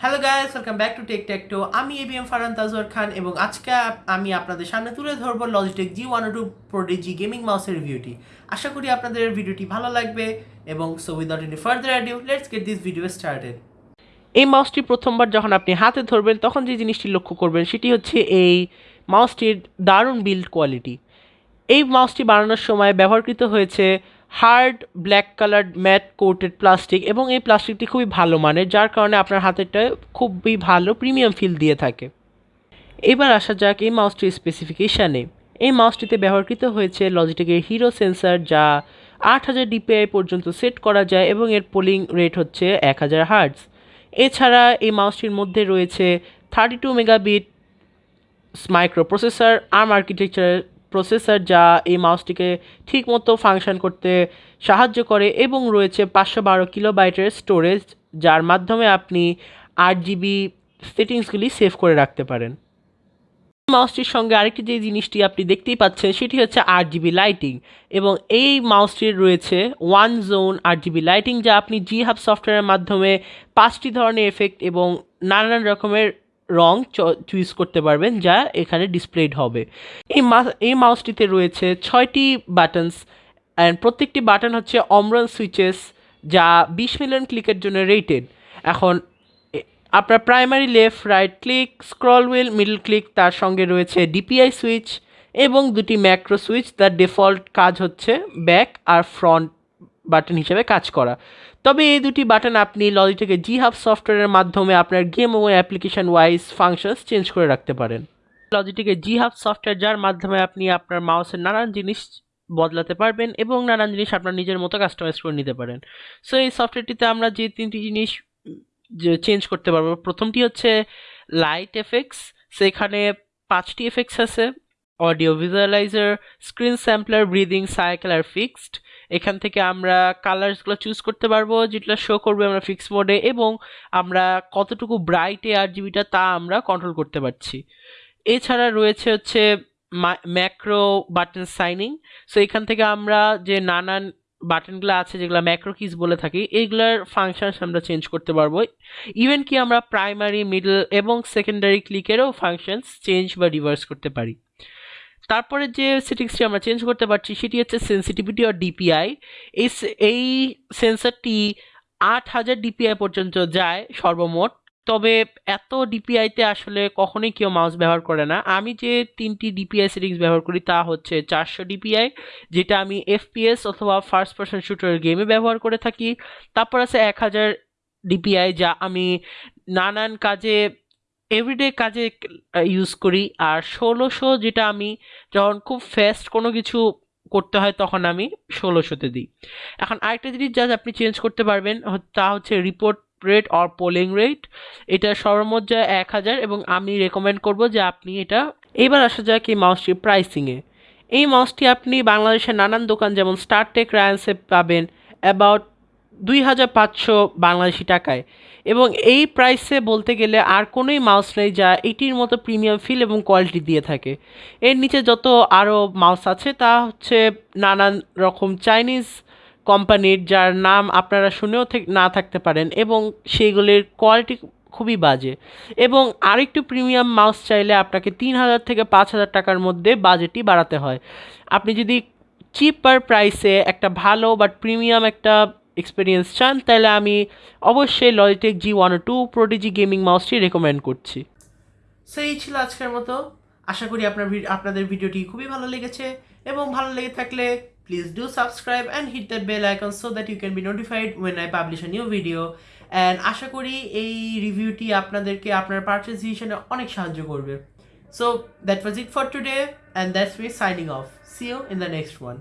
Hello guys welcome back to tech tech আমি এবিএম ফারান তাজওয়ার খান এবং আজকে আমি আপনাদের সামনে তুলে ধরবো Logitech G one two Prodigy gaming মাউসের রিভিউটি আশা করি আপনাদের ভিডিওটি ভালো লাগবে এবং so without any further adieu let's get this video started এই মাউসটি প্রথমবার যখন আপনি হাতে ধরবেন, তখন যে জিনিসটি লক্ষ্য করবেন, সেটি হচ্ছে এই মাউসটির দারুণ বিল্ড কোয়ালিটি এই মাউসটি বানানোর সময় ব্যবহৃত হয়েছে hard black colour matte coated plastic এবং এই প্লাস্টিকটি খুবই ভালো মানের, যার কারণে আপনার হাতেরটা খুবই ভালো প্রিমিয়াম ফিল দিয়ে থাকে। এবার আসা যাক এই মাউসটির স্পেসিফিকেশানে এই মাউসটিতে ব্যবহৃত হয়েছে লজিটেকের হিরো সেন্সার যা আট হাজার ডিপিআই পর্যন্ত সেট করা যায় এবং এর পোলিং রেট হচ্ছে এক হাজার হার্টস এছাড়া এই মাউসটির মধ্যে রয়েছে thirty two megabit microprocessor ARM architecture processor যা এই মাউসটিকে ঠিকমতো ফাংশন করতে সাহায্য করে এবং রয়েছে পাঁচশো বারো কিলোবাইটের স্টোরেজ যার মাধ্যমে আপনি আট জিবি সেটিংসগুলি সেভ করে রাখতে পারেন। মাউসটির সঙ্গে আরেকটি যে জিনিসটি আপনি দেখতেই পাচ্ছেন, সেটি হচ্ছে আট জিবি লাইটিং এবং এই মাউসটির রয়েছে ওয়ান জোন আট জিবি লাইটিং যা আপনি জি হাব সফটওয়্যারের মাধ্যমে পাঁচটি ধরনের এফেক্ট এবং নানান রকমের রং চুজ করতে পারবেন, যা এখানে ডিসপ্লেড হবে। এই মা- এই মাউসটিতে রয়েছে ছয়টি বাটনস অ্যান্ড প্রত্যেকটি বাটন হচ্ছে অমরন সুইচেস যা বিশ মিলিয়ন ক্লিকের জন্য রেটেড এখন আপনার primary left right click scroll wheel middle click তার সঙ্গে রয়েছে ডিপিআই সুইচ এবং দুটি ম্যাক্রো সুইচ তার ডিফল্ট কাজ হচ্ছে ব্যাক আর ফ্রন্ট বাটন হিসেবে কাজ করা। তবে এই দুটি বাটন আপনি লজিটেকের জি হাব সফটওয়্যারের মাধ্যমে আপনার গেম এবং অ্যাপ্লিকেশন ওয়াইজ ফাংশনস চেঞ্জ করে রাখতে পারেন। লজিটেকের জি হাব সফটওয়্যার যার মাধ্যমে আপনি আপনার মাউসের নানান জিনিস বদলাতে পারবেন এবং নানান জিনিস আপনার নিজের মতো কাস্টমাইজ করে নিতে পারেন। সো এই সফটওয়্যারটিতে আমরা যে তিনটি জিনিস যে চেঞ্জ করতে পারব, প্রথমটি হচ্ছে লাইট এফেক্টস সেখানে পাঁচটি এফেক্টস আছে audio visualizer screen sampler breathing cycle আর ফিক্সড এখান থেকে আমরা কালার্সগুলো চুজ করতে পারব যেটা শো করবে আমরা ফিক্স মোডে এবং আমরা কতটুকু ব্রাইটে আর জিবিটা তা আমরা কন্ট্রোল করতে পারছি। এছাড়া রয়েছে হচ্ছে ম্যাক্রো বাটন সাইনিং সো এখান থেকে আমরা যে নানান বাটনগুলো আছে, যেগুলো ম্যাক্রো কিজ বলে থাকি এইগুলোর ফাংশনস আমরা চেঞ্জ করতে পারব। ইভেন কি আমরা প্রাইমারি মিডল এবং সেকেন্ডারি ক্লিকেরও ফাংশনস চেঞ্জ বা রিভার্স করতে পারি। তারপরে যে সেটিংসটি আমরা চেঞ্জ করতে পারছি, সেটি হচ্ছে সেন্সিটিভিটি অর ডিপিআই এই এই সেন্সারটি আট হাজার ডিপিআই পর্যন্ত যায় সর্বমোট। তবে এত ডিপিআইতে আসলে কখনোই কেউ মাউস ব্যবহার করে না। আমি যে তিনটি ডিপিআই সেটিংস ব্যবহার করি তা হচ্ছে চারশো ডিপিআই যেটা আমি এফপিএস অথবা ফার্স্ট পার্সন শুটার গেমে ব্যবহার করে থাকি। তারপর আছে এক হাজার ডিপিআই যা আমি নানান কাজে এভরিডে কাজে ইউজ করি। আর ষোলোশো যেটা আমি যখন খুব ফাস্ট কোনো কিছু করতে হয় তখন আমি ষোলোশোতে দিই। এখন আরেকটা জিনিস যা আপনি চেঞ্জ করতে পারবেন তা হচ্ছে report rate or polling rate এটা সর্বমোট এক হাজার এবং আমি রেকমেন্ড করব যে আপনি এটা এবার আসা যাক এই মাউসটির প্রাইসিংয়ে এই মাউসটি আপনি বাংলাদেশের নানান দোকান যেমন স্টারটেক রায়ান্সে পাবেন। অ্যাবাউট দুই হাজার পাঁচশো বাংলাদেশি টাকায়। এবং এই প্রাইসে বলতে গেলে আর কোনোই মাউস নেই যা এটির মতো প্রিমিয়াম ফিল এবং কোয়ালিটি দিয়ে থাকে। এর নিচে যত আরও মাউস আছে তা হচ্ছে নানান রকম চাইনিজ কোম্পানির যার নাম আপনারা শুনেও না থাকতে পারেন এবং সেইগুলির কোয়ালিটি খুবই বাজে। এবং আরেকটু প্রিমিয়াম মাউস চাইলে আপনাকে তিন হাজার থেকে পাঁচ হাজার টাকার মধ্যে বাজেটটি বাড়াতে হয়। আপনি যদি চিপার প্রাইসে একটা ভালো বাট প্রিমিয়াম একটা এক্সপিরিয়েন্স চান, তাহলে আমি অবশ্যই Logitech G one two Prodigy gaming মাউসটি recommend করছি। সো এই ছিল আজকের মতো। আশা করি আপনার আপনাদের ভিডিওটি খুবই ভালো লেগেছে এবং ভালো লেগে থাকলে please do subscribe and hit that bell icon so that you can be notified when I publish a new video and আশা করি এই রিভিউটি আপনাদেরকে আপনার পারচেস অনেক সাহায্য করবে। So that was it for today and that's me signing off see you in the next one